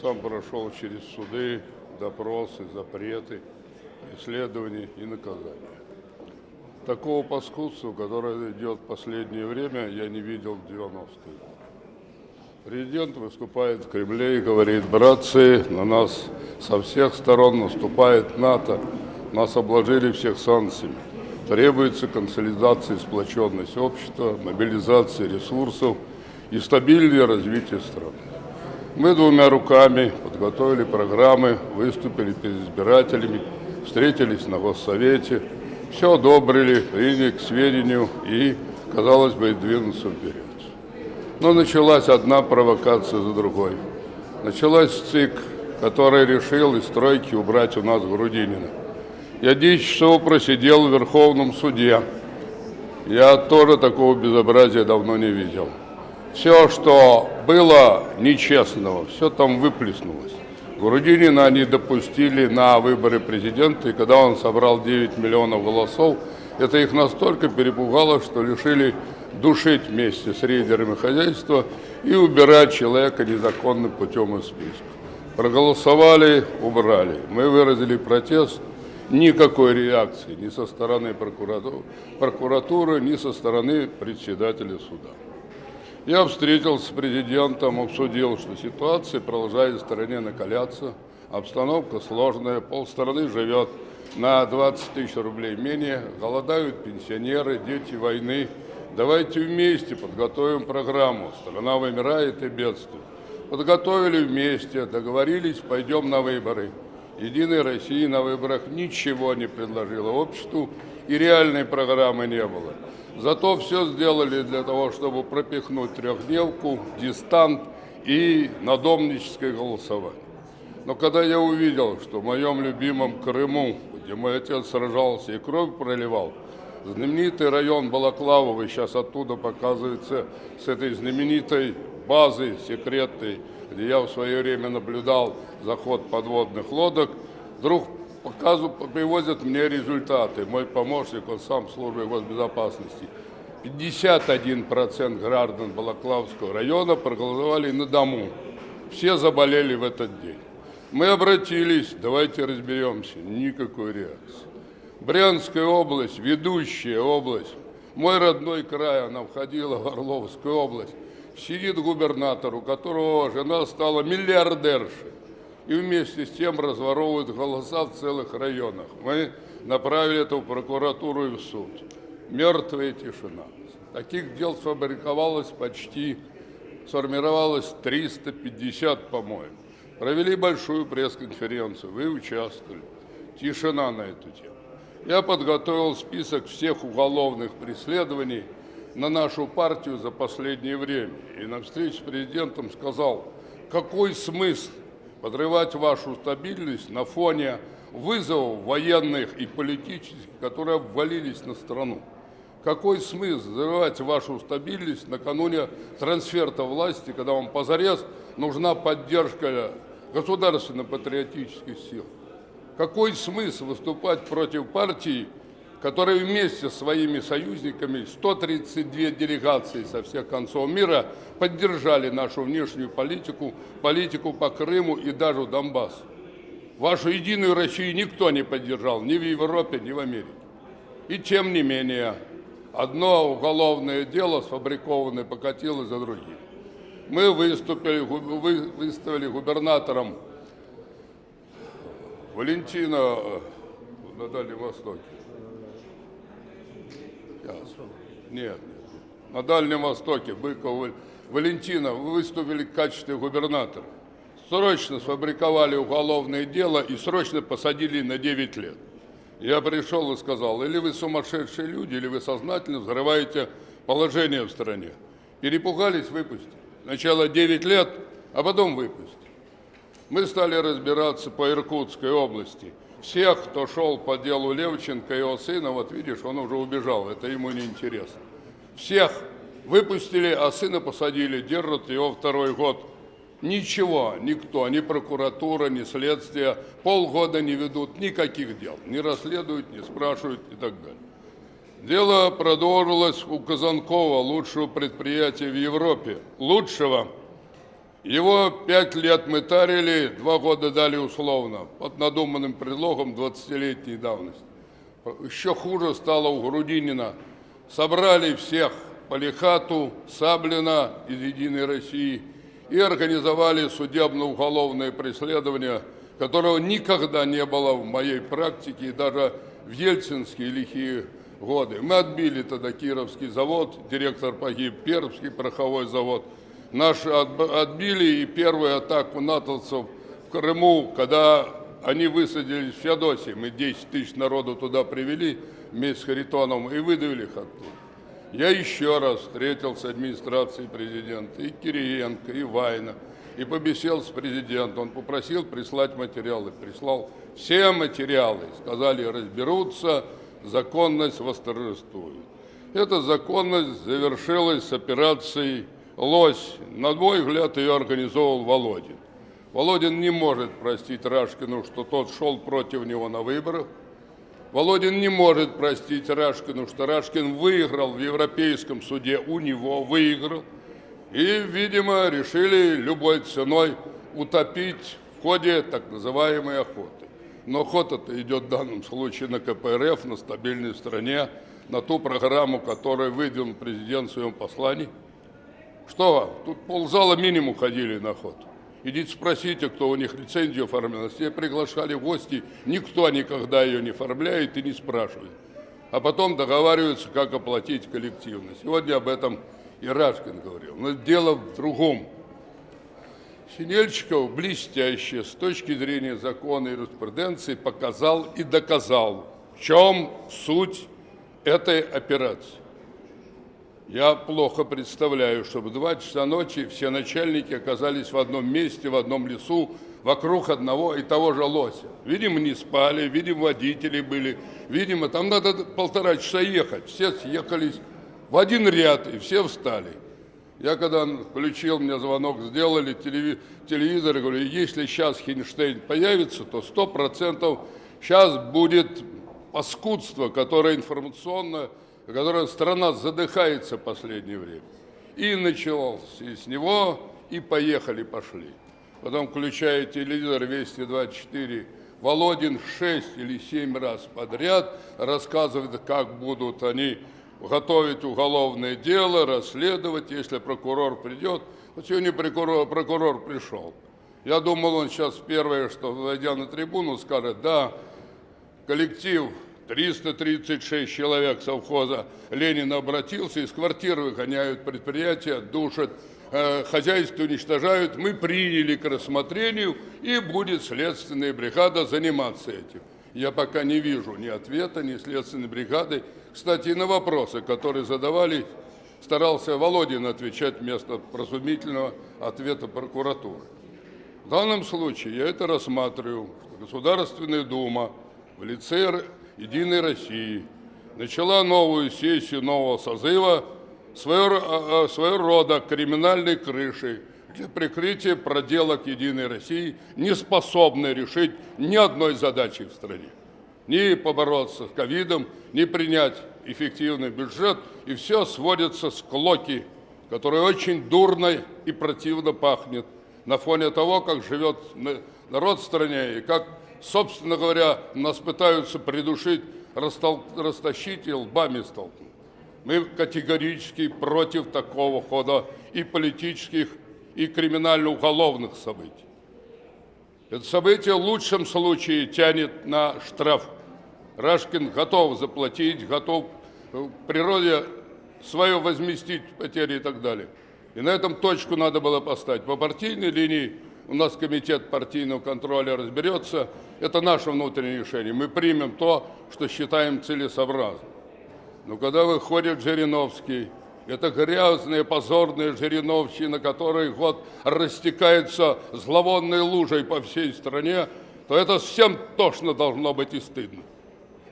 сам прошел через суды, допросы, запреты, преследования и наказания. Такого паскудства, которое идет в последнее время, я не видел в 90-е. Президент выступает в Кремле и говорит, братцы, на нас со всех сторон наступает НАТО, нас обложили всех санкциями. Требуется консолидация и сплоченность общества, мобилизация ресурсов и стабильное развитие страны. Мы двумя руками подготовили программы, выступили перед избирателями, встретились на Госсовете, все одобрили, приняли к сведению и, казалось бы, двинуться вперед. Но началась одна провокация за другой. Началась ЦИК, который решил из стройки убрать у нас Грудинина. Я 10 часов просидел в Верховном суде. Я тоже такого безобразия давно не видел. Все, что было нечестного, все там выплеснулось. Грудинина они допустили на выборы президента, и когда он собрал 9 миллионов голосов, это их настолько перепугало, что решили душить вместе с рейдерами хозяйства и убирать человека незаконным путем из списка. Проголосовали, убрали. Мы выразили протест, никакой реакции ни со стороны прокуратуры, ни со стороны председателя суда. Я встретился с президентом, обсудил, что ситуация продолжает в стране накаляться, обстановка сложная, полстраны живет на 20 тысяч рублей менее, голодают пенсионеры, дети войны. Давайте вместе подготовим программу «Страна вымирает и бедствует». Подготовили вместе, договорились, пойдем на выборы. Единой России на выборах ничего не предложила обществу, и реальной программы не было. Зато все сделали для того, чтобы пропихнуть трехдневку, дистант и надомническое голосование. Но когда я увидел, что в моем любимом Крыму, где мой отец сражался и кровь проливал, знаменитый район Балаклавовый сейчас оттуда показывается с этой знаменитой базы секретной, где я в свое время наблюдал заход подводных лодок, вдруг показу, привозят мне результаты. Мой помощник, он сам в службе госбезопасности. 51% граждан Балаклавского района проголосовали на дому. Все заболели в этот день. Мы обратились, давайте разберемся, никакой реакции. Брянская область, ведущая область, мой родной край, она входила в Орловскую область. Сидит губернатор, у которого жена стала миллиардершей и вместе с тем разворовывают голоса в целых районах. Мы направили это в прокуратуру и в суд. Мертвая тишина. Таких дел сфабриковалось почти, сформировалось 350, по-моему. Провели большую пресс-конференцию, вы участвовали. Тишина на эту тему. Я подготовил список всех уголовных преследований на нашу партию за последнее время. И на встрече с президентом сказал, какой смысл подрывать вашу стабильность на фоне вызовов военных и политических, которые обвалились на страну. Какой смысл взрывать вашу стабильность накануне трансферта власти, когда вам позарез нужна поддержка государственно-патриотических сил? Какой смысл выступать против партии, которые вместе с своими союзниками, 132 делегации со всех концов мира, поддержали нашу внешнюю политику, политику по Крыму и даже Донбассу. Вашу единую Россию никто не поддержал, ни в Европе, ни в Америке. И тем не менее, одно уголовное дело, сфабрикованное, покатилось за другим. Мы выступили, вы, выставили губернатором Валентина э, на Дальнем Востоке. Сейчас. Нет, нет, нет. На Дальнем Востоке Быков Валентина выступили в качестве губернатора. Срочно сфабриковали уголовное дело и срочно посадили на 9 лет. Я пришел и сказал, или вы сумасшедшие люди, или вы сознательно взрываете положение в стране. Перепугались, выпустили. Сначала 9 лет, а потом выпустили. Мы стали разбираться по Иркутской области – всех, кто шел по делу Левченко и его сына, вот видишь, он уже убежал, это ему не интересно. Всех выпустили, а сына посадили, держат его второй год. Ничего, никто, ни прокуратура, ни следствие полгода не ведут никаких дел, не расследуют, не спрашивают и так далее. Дело продолжилось у Казанкова, лучшего предприятия в Европе, лучшего. Его пять лет мы тарили, два года дали условно, под надуманным предлогом 20-летней давности. Еще хуже стало у Грудинина. Собрали всех, Полихату, Саблина из «Единой России» и организовали судебно-уголовное преследование, которого никогда не было в моей практике, даже в ельцинские лихие годы. Мы отбили тогда Кировский завод, директор погиб, Пермский пороховой завод. Наши отбили и первую атаку натовцев в Крыму, когда они высадились в Феодосии. Мы 10 тысяч народу туда привели вместе с Харитоном и выдавили их оттуда. Я еще раз встретил с администрацией президента и Кириенко, и Вайна, и побеседовал с президентом. Он попросил прислать материалы. Прислал все материалы. Сказали, разберутся, законность восторжествует. Эта законность завершилась с операцией «Лось». На мой взгляд, ее организовал Володин. Володин не может простить Рашкину, что тот шел против него на выборах. Володин не может простить Рашкину, что Рашкин выиграл в Европейском суде, у него выиграл. И, видимо, решили любой ценой утопить в ходе так называемой охоты. Но охота-то идет в данном случае на КПРФ, на стабильной стране, на ту программу, которую выдвинул президент в своем послании. Что, тут ползала минимум ходили на охоту. Идите спросите, кто у них лицензию оформил. Все приглашали в гости, никто никогда ее не оформляет и не спрашивает. А потом договариваются, как оплатить коллективно. Сегодня об этом и Рашкин говорил. Но дело в другом. Синельчиков блестяще с точки зрения закона и юриспруденции показал и доказал, в чем суть этой операции. Я плохо представляю, чтобы два часа ночи все начальники оказались в одном месте, в одном лесу, вокруг одного и того же лося. Видимо, не спали, видимо, водители были, видимо, там надо полтора часа ехать. Все съехались в один ряд, и все встали. Я когда включил, мне звонок сделали, телевизор, говорю, если сейчас Хинштейн появится, то сто процентов сейчас будет паскудство, которое информационно которой страна задыхается в последнее время. И началось и с него, и поехали, пошли. Потом включая телевизор Вести 24, Володин 6 или 7 раз подряд рассказывает, как будут они готовить уголовное дело, расследовать, если прокурор придет. Вот сегодня прокурор, прокурор пришел. Я думал, он сейчас первое, что, зайдя на трибуну, скажет, да, коллектив 336 человек совхоза Ленин обратился, из квартир выгоняют предприятия, душат, э, хозяйство уничтожают. Мы приняли к рассмотрению, и будет следственная бригада заниматься этим. Я пока не вижу ни ответа, ни следственной бригады. Кстати, и на вопросы, которые задавали, старался Володин отвечать вместо просумительного ответа прокуратуры. В данном случае я это рассматриваю, что Государственная Дума в лице «Единой России» начала новую сессию нового созыва своего, а, а, своего рода криминальной крышей для прикрытия проделок «Единой России», не способной решить ни одной задачи в стране. Ни побороться с ковидом, ни принять эффективный бюджет, и все сводится с клоки, который очень дурно и противно пахнет на фоне того, как живет народ в стране и как собственно говоря, нас пытаются придушить, растол... растащить и лбами столкнуть. Мы категорически против такого хода и политических, и криминально-уголовных событий. Это событие в лучшем случае тянет на штраф. Рашкин готов заплатить, готов в природе свое возместить потери и так далее. И на этом точку надо было поставить. По партийной линии у нас комитет партийного контроля разберется. Это наше внутреннее решение. Мы примем то, что считаем целесообразным. Но когда выходит Жириновский, это грязная, позорная Жириновщина, которая год растекается зловонной лужей по всей стране, то это всем тошно должно быть и стыдно.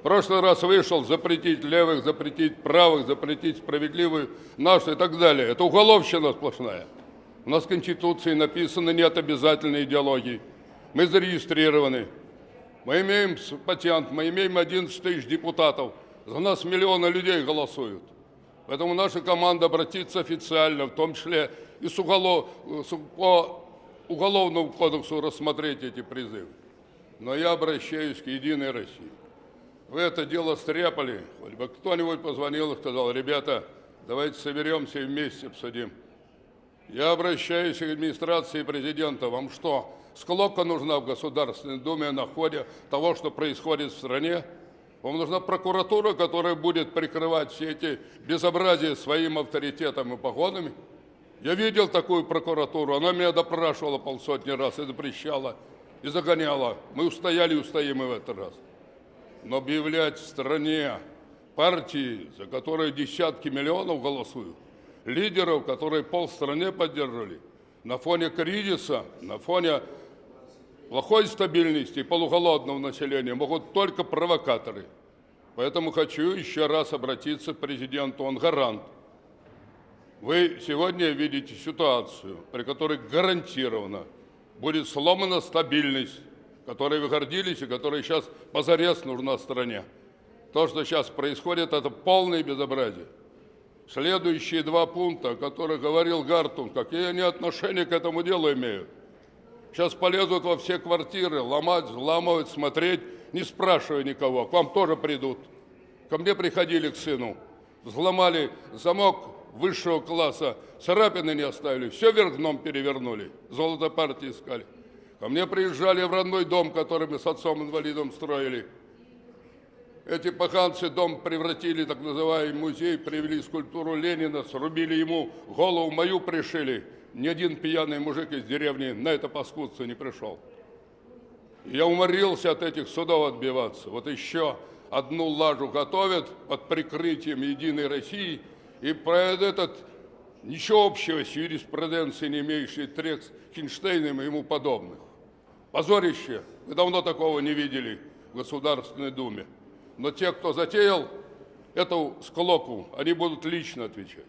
В прошлый раз вышел запретить левых, запретить правых, запретить справедливых, нашу и так далее. Это уголовщина сплошная. У нас в Конституции написано «нет обязательной идеологии». Мы зарегистрированы. Мы имеем патент, мы имеем 11 тысяч депутатов. За нас миллионы людей голосуют. Поэтому наша команда обратится официально, в том числе и с уголов... по Уголовному кодексу рассмотреть эти призывы. Но я обращаюсь к Единой России. Вы это дело стряпали, хоть бы кто-нибудь позвонил и сказал, ребята, давайте соберемся и вместе обсудим. Я обращаюсь к администрации президента. Вам что, склока нужна в Государственной Думе на ходе того, что происходит в стране? Вам нужна прокуратура, которая будет прикрывать все эти безобразия своим авторитетом и погонами? Я видел такую прокуратуру, она меня допрашивала полсотни раз и запрещала, и загоняла. Мы устояли и устоим и в этот раз. Но объявлять в стране партии, за которые десятки миллионов голосуют, лидеров, которые полстраны поддерживали, на фоне кризиса, на фоне плохой стабильности и полуголодного населения могут только провокаторы. Поэтому хочу еще раз обратиться к президенту, он гарант. Вы сегодня видите ситуацию, при которой гарантированно будет сломана стабильность, которой вы гордились и которая сейчас позарез нужна стране. То, что сейчас происходит, это полное безобразие. Следующие два пункта, о которых говорил Гартун, какие они отношения к этому делу имеют? Сейчас полезут во все квартиры, ломать, взламывать, смотреть, не спрашивая никого. К вам тоже придут. Ко мне приходили к сыну, взломали замок высшего класса, царапины не оставили, все вверх дном перевернули, золото партии искали. Ко мне приезжали в родной дом, который мы с отцом-инвалидом строили. Эти паханцы дом превратили, так называемый музей, привели скульптуру Ленина, срубили ему голову мою пришили. Ни один пьяный мужик из деревни на это паскудство не пришел. Я уморился от этих судов отбиваться. Вот еще одну лажу готовят под прикрытием Единой России, и про этот ничего общего с юриспруденцией не имеющий Трекс Хинштейном и ему подобных. Позорище. Вы давно такого не видели в Государственной Думе. Но те, кто затеял эту склоку, они будут лично отвечать.